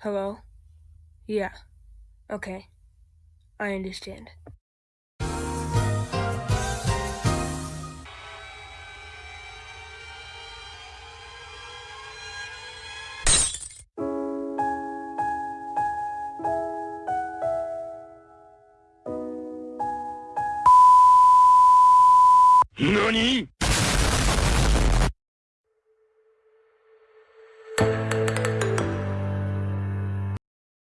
Hello? Yeah. Okay. I understand. NANI